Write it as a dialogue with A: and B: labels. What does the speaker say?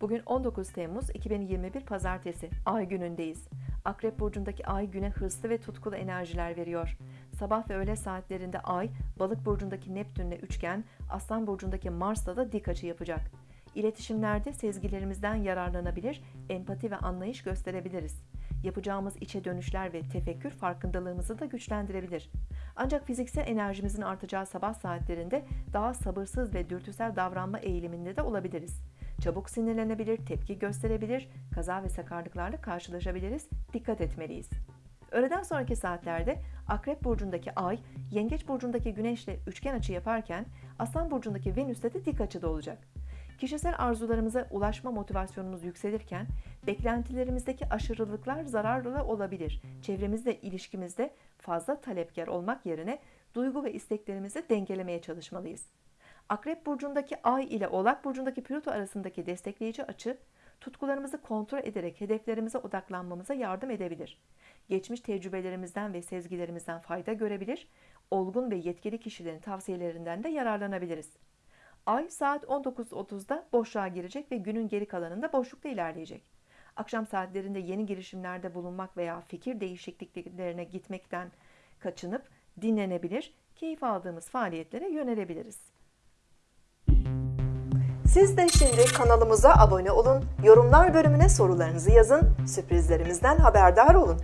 A: Bugün 19 Temmuz 2021 Pazartesi. Ay günündeyiz. Akrep burcundaki ay güne hırslı ve tutkulu enerjiler veriyor. Sabah ve öğle saatlerinde ay, Balık burcundaki Neptünle üçgen, Aslan burcundaki Mars'la da dik açı yapacak. İletişimlerde sezgilerimizden yararlanabilir, empati ve anlayış gösterebiliriz. Yapacağımız içe dönüşler ve tefekkür farkındalığımızı da güçlendirebilir. Ancak fiziksel enerjimizin artacağı sabah saatlerinde daha sabırsız ve dürtüsel davranma eğiliminde de olabiliriz. Çabuk sinirlenebilir, tepki gösterebilir, kaza ve sakarlıklarla karşılaşabiliriz. Dikkat etmeliyiz. Öğleden sonraki saatlerde Akrep burcundaki Ay, Yengeç burcundaki Güneş'le üçgen açı yaparken Aslan burcundaki Venüs'te de dik açıda olacak. Kişisel arzularımıza ulaşma motivasyonumuz yükselirken beklentilerimizdeki aşırılıklar zararlı olabilir. Çevremizle ilişkimizde fazla talepkar olmak yerine duygu ve isteklerimizi dengelemeye çalışmalıyız. Akrep burcundaki Ay ile Oğlak burcundaki Plüto arasındaki destekleyici açı tutkularımızı kontrol ederek hedeflerimize odaklanmamıza yardım edebilir. Geçmiş tecrübelerimizden ve sezgilerimizden fayda görebilir, olgun ve yetkili kişilerin tavsiyelerinden de yararlanabiliriz. Ay saat 19.30'da boşluğa girecek ve günün geri kalanında boşlukta ilerleyecek. Akşam saatlerinde yeni girişimlerde bulunmak veya fikir değişikliklerine gitmekten kaçınıp dinlenebilir, keyif aldığımız faaliyetlere yönelebiliriz. Siz de şimdi kanalımıza abone olun, yorumlar bölümüne sorularınızı yazın, sürprizlerimizden haberdar olun.